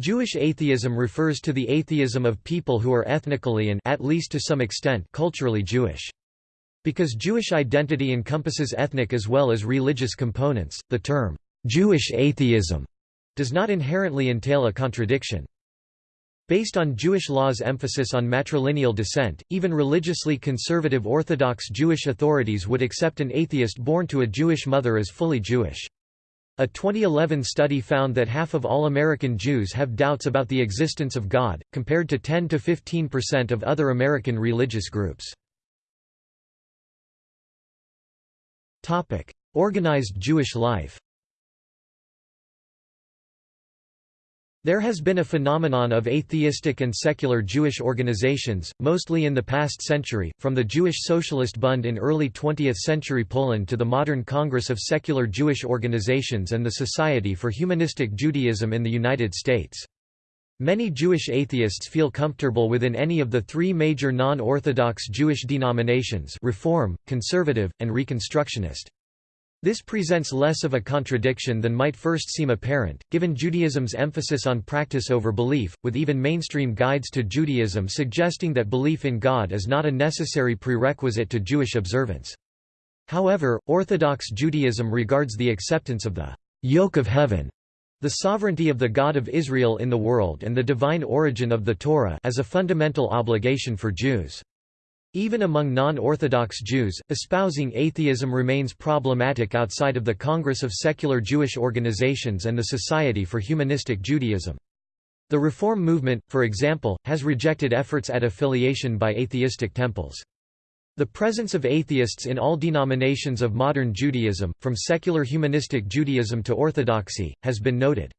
Jewish atheism refers to the atheism of people who are ethnically and at least to some extent culturally Jewish. Because Jewish identity encompasses ethnic as well as religious components, the term Jewish atheism does not inherently entail a contradiction. Based on Jewish law's emphasis on matrilineal descent, even religiously conservative Orthodox Jewish authorities would accept an atheist born to a Jewish mother as fully Jewish. A 2011 study found that half of all American Jews have doubts about the existence of God, compared to 10 to 15% of other American religious groups. Organized Jewish life There has been a phenomenon of atheistic and secular Jewish organizations, mostly in the past century, from the Jewish Socialist Bund in early 20th century Poland to the modern Congress of Secular Jewish Organizations and the Society for Humanistic Judaism in the United States. Many Jewish atheists feel comfortable within any of the three major non-Orthodox Jewish denominations Reform, Conservative, and Reconstructionist. This presents less of a contradiction than might first seem apparent, given Judaism's emphasis on practice over belief, with even mainstream guides to Judaism suggesting that belief in God is not a necessary prerequisite to Jewish observance. However, Orthodox Judaism regards the acceptance of the yoke of heaven, the sovereignty of the God of Israel in the world and the divine origin of the Torah as a fundamental obligation for Jews. Even among non-Orthodox Jews, espousing atheism remains problematic outside of the Congress of Secular Jewish Organizations and the Society for Humanistic Judaism. The Reform movement, for example, has rejected efforts at affiliation by atheistic temples. The presence of atheists in all denominations of modern Judaism, from secular humanistic Judaism to Orthodoxy, has been noted.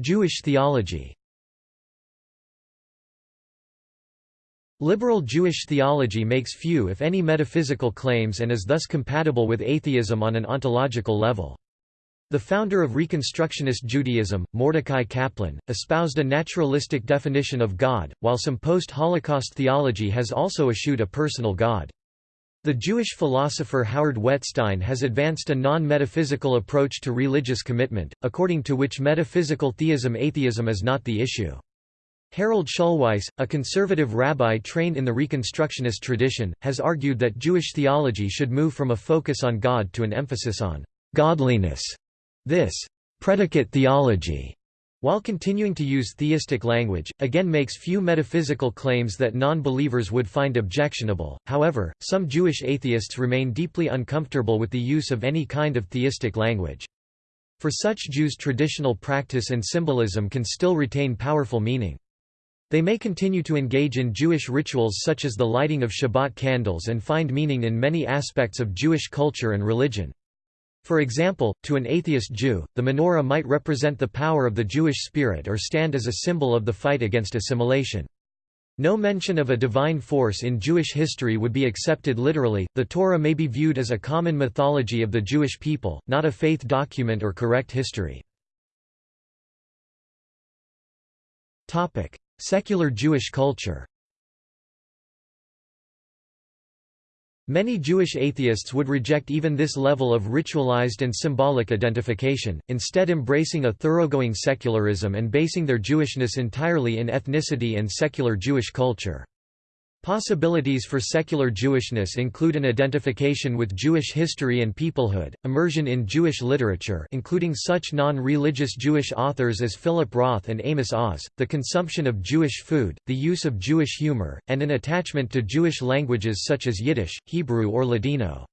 Jewish theology Liberal Jewish theology makes few if any metaphysical claims and is thus compatible with atheism on an ontological level. The founder of Reconstructionist Judaism, Mordecai Kaplan, espoused a naturalistic definition of God, while some post-Holocaust theology has also eschewed a personal God. The Jewish philosopher Howard Wettstein has advanced a non-metaphysical approach to religious commitment, according to which metaphysical theism atheism is not the issue. Harold Schulweis, a conservative rabbi trained in the Reconstructionist tradition, has argued that Jewish theology should move from a focus on God to an emphasis on godliness. This predicate theology, while continuing to use theistic language, again makes few metaphysical claims that non-believers would find objectionable. However, some Jewish atheists remain deeply uncomfortable with the use of any kind of theistic language. For such Jews traditional practice and symbolism can still retain powerful meaning. They may continue to engage in Jewish rituals such as the lighting of Shabbat candles and find meaning in many aspects of Jewish culture and religion. For example, to an atheist Jew, the menorah might represent the power of the Jewish spirit or stand as a symbol of the fight against assimilation. No mention of a divine force in Jewish history would be accepted literally. The Torah may be viewed as a common mythology of the Jewish people, not a faith document or correct history. Topic: Secular Jewish culture Many Jewish atheists would reject even this level of ritualized and symbolic identification, instead embracing a thoroughgoing secularism and basing their Jewishness entirely in ethnicity and secular Jewish culture. Possibilities for secular Jewishness include an identification with Jewish history and peoplehood, immersion in Jewish literature including such non-religious Jewish authors as Philip Roth and Amos Oz, the consumption of Jewish food, the use of Jewish humor, and an attachment to Jewish languages such as Yiddish, Hebrew or Ladino.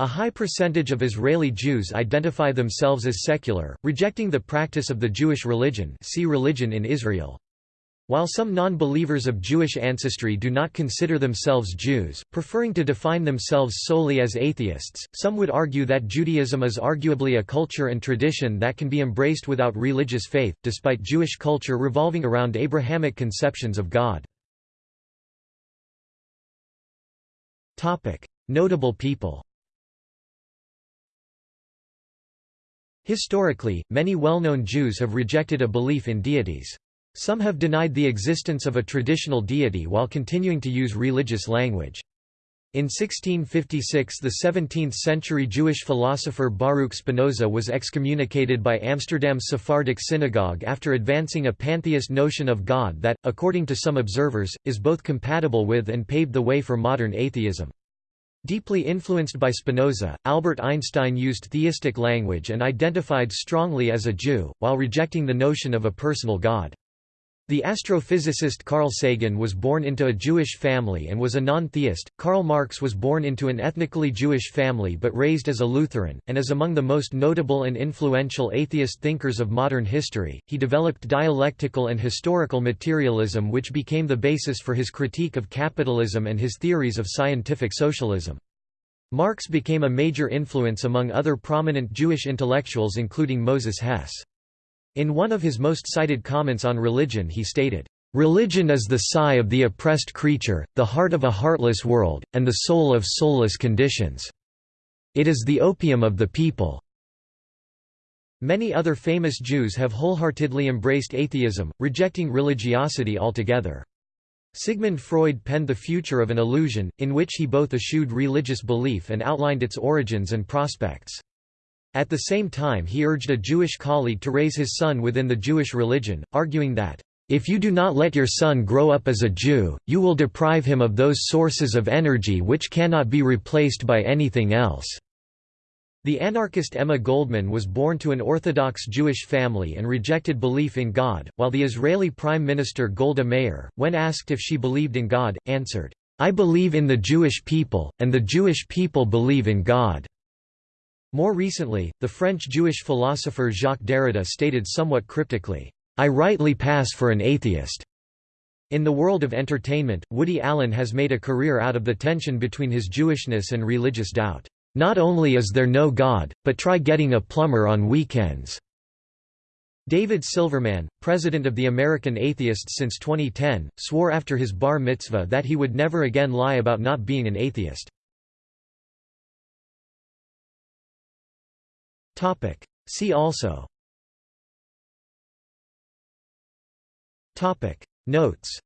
A high percentage of Israeli Jews identify themselves as secular, rejecting the practice of the Jewish religion see religion in Israel. While some non-believers of Jewish ancestry do not consider themselves Jews, preferring to define themselves solely as atheists, some would argue that Judaism is arguably a culture and tradition that can be embraced without religious faith, despite Jewish culture revolving around Abrahamic conceptions of God. Notable people Historically, many well-known Jews have rejected a belief in deities. Some have denied the existence of a traditional deity while continuing to use religious language. In 1656 the 17th-century Jewish philosopher Baruch Spinoza was excommunicated by Amsterdam's Sephardic synagogue after advancing a pantheist notion of God that, according to some observers, is both compatible with and paved the way for modern atheism. Deeply influenced by Spinoza, Albert Einstein used theistic language and identified strongly as a Jew, while rejecting the notion of a personal God. The astrophysicist Carl Sagan was born into a Jewish family and was a non-theist. Karl Marx was born into an ethnically Jewish family but raised as a Lutheran, and is among the most notable and influential atheist thinkers of modern history. He developed dialectical and historical materialism which became the basis for his critique of capitalism and his theories of scientific socialism. Marx became a major influence among other prominent Jewish intellectuals including Moses Hess. In one of his most cited comments on religion he stated, "...religion is the sigh of the oppressed creature, the heart of a heartless world, and the soul of soulless conditions. It is the opium of the people." Many other famous Jews have wholeheartedly embraced atheism, rejecting religiosity altogether. Sigmund Freud penned The Future of an Illusion, in which he both eschewed religious belief and outlined its origins and prospects. At the same time he urged a Jewish colleague to raise his son within the Jewish religion, arguing that, "...if you do not let your son grow up as a Jew, you will deprive him of those sources of energy which cannot be replaced by anything else." The anarchist Emma Goldman was born to an Orthodox Jewish family and rejected belief in God, while the Israeli Prime Minister Golda Meir, when asked if she believed in God, answered, I believe in the Jewish people, and the Jewish people believe in God. More recently, the French Jewish philosopher Jacques Derrida stated somewhat cryptically, I rightly pass for an atheist. In the world of entertainment, Woody Allen has made a career out of the tension between his Jewishness and religious doubt. Not only is there no God, but try getting a plumber on weekends. David Silverman, president of the American Atheists since 2010, swore after his bar mitzvah that he would never again lie about not being an atheist. Topic. See also Topic. Notes